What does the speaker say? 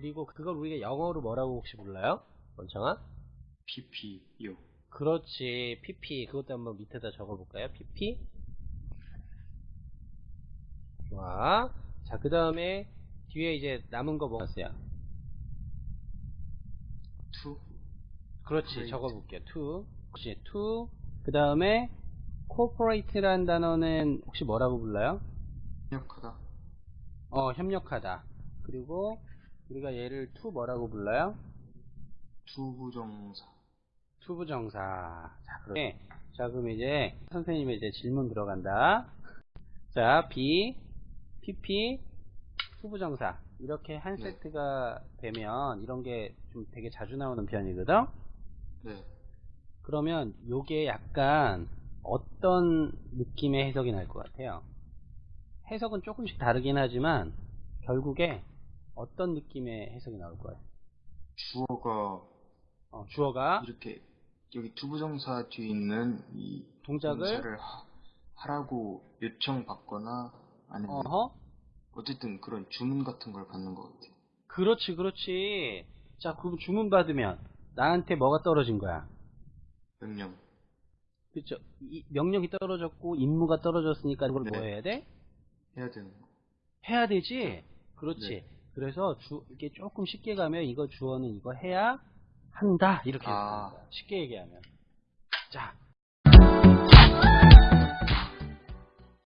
그리고 그걸 우리가 영어로 뭐라고 혹시 불러요? 원청아? PP요. 그렇지. PP. 그것도 한번 밑에다 적어볼까요? PP. 좋아. 자, 그 다음에 뒤에 이제 남은 거 뭐가 있어요? to 그렇지. 적어볼게요. to. 그렇지. to. 그 다음에 corporate라는 단어는 혹시 뭐라고 불러요? 협력하다. 어, 협력하다. 그리고 우리가 얘를 to 뭐라고 불러요? to부정사. to부정사. 자, 그럼, 자, 그럼 이제 선생님의 이제 질문 들어간다. 자, be, PP, to부정사. 이렇게 한 네. 세트가 되면 이런 게 좀 되게 자주 나오는 편이거든? 네. 그러면 요게 약간 어떤 느낌의 해석이 날 것 같아요? 해석은 조금씩 다르긴 하지만 결국에 어떤 느낌의 해석이 나올 거예요? 주어가 어, 주어가 이렇게 여기 to부정사 뒤에 있는 이 동작을 하, 하라고 요청받거나 아니면 어허 어쨌든 그런 주문 같은 걸 받는 것 같아요. 그렇지, 그렇지. 자, 그럼 주문 받으면 나한테 뭐가 떨어진 거야? 명령. 그렇죠. 이 명령이 떨어졌고 임무가 떨어졌으니까 이걸 뭐 네. 해야 돼? 해야 되는 거. 해야 되지. 그렇지. 네. 그래서 주 이게 조금 쉽게 가면 이거 주어는 이거 해야 한다 이렇게 아. 쉽게 얘기하면. 자.